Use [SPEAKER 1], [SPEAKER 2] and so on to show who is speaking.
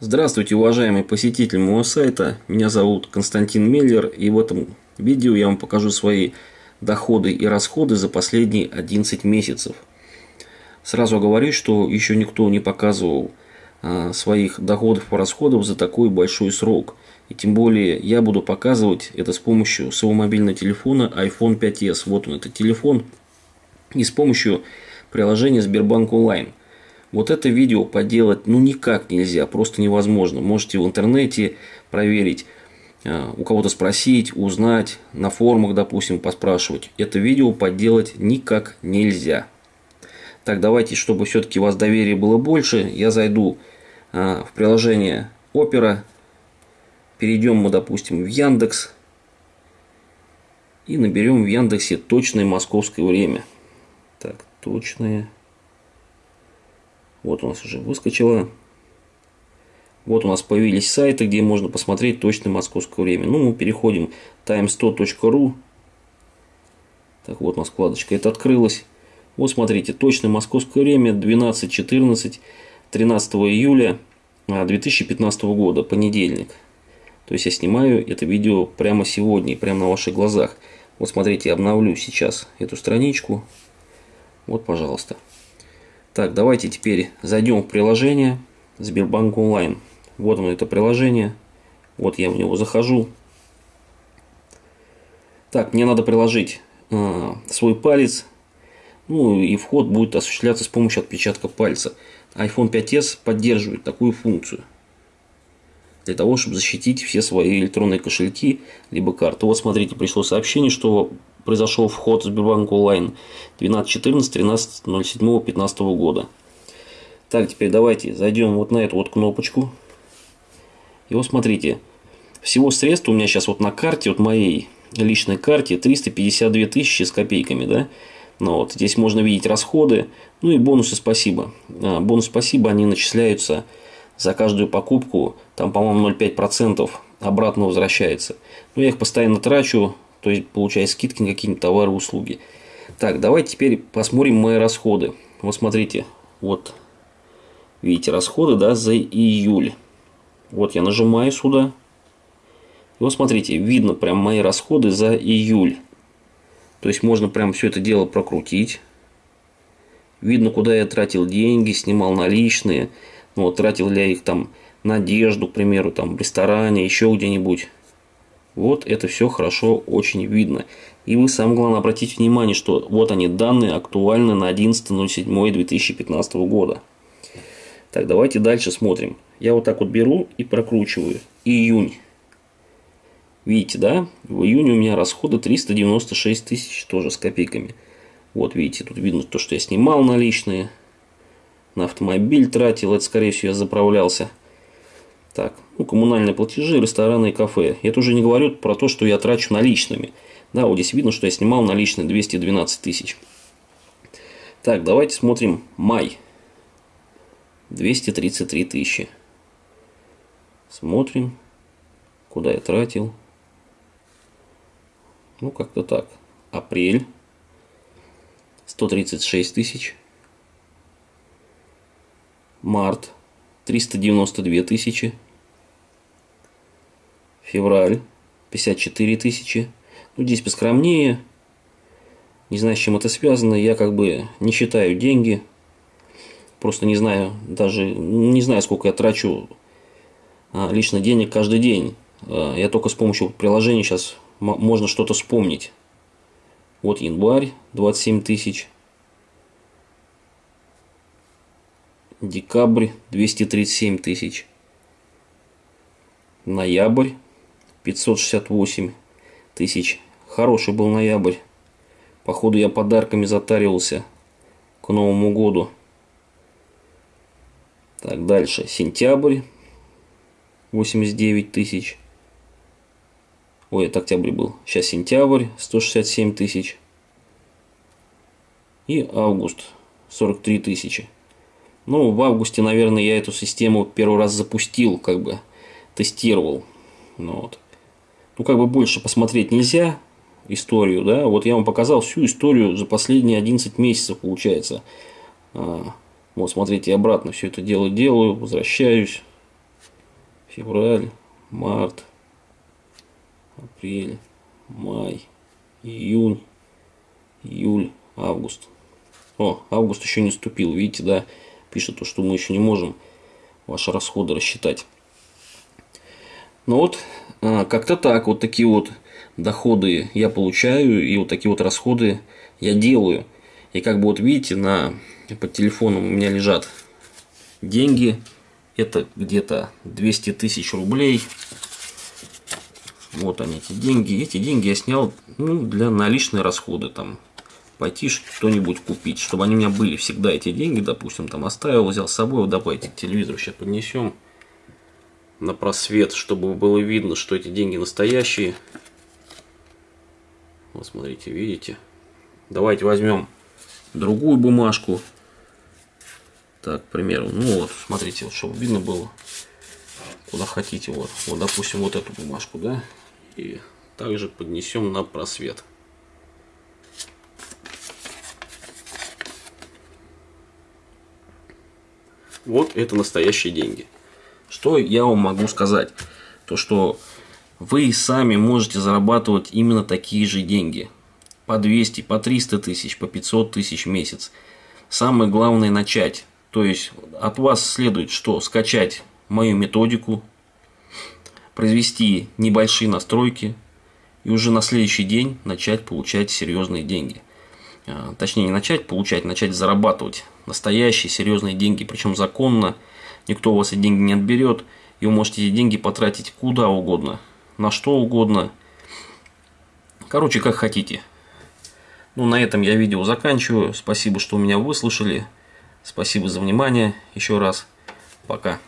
[SPEAKER 1] Здравствуйте, уважаемый посетитель моего сайта. Меня зовут Константин Меллер, и в этом видео я вам покажу свои доходы и расходы за последние 11 месяцев. Сразу говорю, что еще никто не показывал а, своих доходов и расходов за такой большой срок. И тем более я буду показывать это с помощью своего мобильного телефона iPhone 5s. Вот он, этот телефон. И с помощью приложения Сбербанк онлайн. Вот это видео поделать ну никак нельзя, просто невозможно. Можете в интернете проверить, э, у кого-то спросить, узнать, на форумах, допустим, поспрашивать. Это видео поделать никак нельзя. Так, давайте, чтобы все-таки у вас доверия было больше, я зайду э, в приложение Opera. Перейдем мы, допустим, в Яндекс. И наберем в Яндексе точное московское время. Так, точное вот у нас уже выскочило. Вот у нас появились сайты, где можно посмотреть точное московское время. Ну, мы переходим times100.ru. Так, вот у нас вкладочка это открылась. Вот смотрите, точное московское время 12.14, 13 июля 2015 а, года, понедельник. То есть я снимаю это видео прямо сегодня, прямо на ваших глазах. Вот смотрите, обновлю сейчас эту страничку. Вот, пожалуйста. Так, давайте теперь зайдем в приложение Сбербанк онлайн. Вот оно это приложение. Вот я в него захожу. Так, мне надо приложить э, свой палец. Ну и вход будет осуществляться с помощью отпечатка пальца. iPhone 5s поддерживает такую функцию. Для того, чтобы защитить все свои электронные кошельки, либо карты. Вот смотрите, пришло сообщение, что произошел вход в Сбербанк онлайн 12.14, 13.07, 15 года. Так, теперь давайте зайдем вот на эту вот кнопочку. И вот смотрите, всего средств у меня сейчас вот на карте, вот моей личной карте 352 тысячи с копейками, да. Ну вот, здесь можно видеть расходы, ну и бонусы спасибо. А, бонус спасибо, они начисляются за каждую покупку, там, по-моему, 0,5% обратно возвращается. Но я их постоянно трачу, то есть получая скидки на какие-нибудь товары услуги. Так, давайте теперь посмотрим мои расходы. Вот смотрите, вот видите расходы, да, за июль. Вот я нажимаю сюда. И вот смотрите, видно прям мои расходы за июль. То есть можно прям все это дело прокрутить. Видно, куда я тратил деньги, снимал наличные. Ну, вот, тратил ли я их там на одежду, к примеру, там в ресторане, еще где-нибудь. Вот это все хорошо очень видно. И вы самое главное обратите внимание, что вот они данные актуальны на 11.07.2015 года. Так, давайте дальше смотрим. Я вот так вот беру и прокручиваю. Июнь. Видите, да? В июне у меня расходы 396 тысяч тоже с копейками. Вот видите, тут видно то, что я снимал наличные. На автомобиль тратил, это скорее всего я заправлялся. Так, ну, коммунальные платежи, рестораны и кафе. Это уже не говорю про то, что я трачу наличными. Да, вот здесь видно, что я снимал наличные 212 тысяч. Так, давайте смотрим май. 233 тысячи. Смотрим, куда я тратил. Ну, как-то так. Апрель. 136 тысяч. Март. 392 тысячи. Февраль. 54 тысячи. Ну, здесь поскромнее. Не знаю, с чем это связано. Я как бы не считаю деньги. Просто не знаю, даже не знаю, сколько я трачу а, лично денег каждый день. А, я только с помощью приложения сейчас можно что-то вспомнить. Вот январь 27 тысяч. Декабрь 237 тысяч. Ноябрь 568 тысяч. Хороший был ноябрь. Походу я подарками затаривался к Новому году. Так, дальше. Сентябрь 89 тысяч. Ой, это октябрь был. Сейчас сентябрь 167 тысяч. И август 43 тысячи. Ну, в августе, наверное, я эту систему первый раз запустил, как бы тестировал. Ну, вот. Ну как бы больше посмотреть нельзя историю, да. Вот я вам показал всю историю за последние 11 месяцев, получается. А, вот, смотрите, обратно все это дело делаю, возвращаюсь. февраль, март, апрель, май, июнь, июль, август. О, август еще не вступил, видите, да, пишет, что мы еще не можем ваши расходы рассчитать. Ну вот, а, как-то так, вот такие вот доходы я получаю, и вот такие вот расходы я делаю. И как бы вот видите, на, под телефоном у меня лежат деньги, это где-то 200 тысяч рублей. Вот они, эти деньги. Эти деньги я снял ну, для наличные расходы. Там, пойти что-нибудь купить, чтобы они у меня были всегда эти деньги, допустим, там оставил, взял с собой, вот давайте телевизору сейчас поднесем на просвет, чтобы было видно, что эти деньги настоящие. Вот смотрите, видите? Давайте возьмем другую бумажку. Так, к примеру, ну вот, смотрите, вот, чтобы видно было, куда хотите. Вот, вот, допустим, вот эту бумажку, да, и также поднесем на просвет. Вот это настоящие деньги. Что я вам могу сказать? То, что вы сами можете зарабатывать именно такие же деньги. По 200, по 300 тысяч, по 500 тысяч в месяц. Самое главное начать. То есть от вас следует что? Скачать мою методику, произвести небольшие настройки и уже на следующий день начать получать серьезные деньги. А, точнее не начать получать, начать зарабатывать настоящие серьезные деньги, причем законно, никто у вас эти деньги не отберет, и вы можете эти деньги потратить куда угодно, на что угодно, короче, как хотите. Ну, на этом я видео заканчиваю. Спасибо, что меня выслушали. Спасибо за внимание. Еще раз. Пока.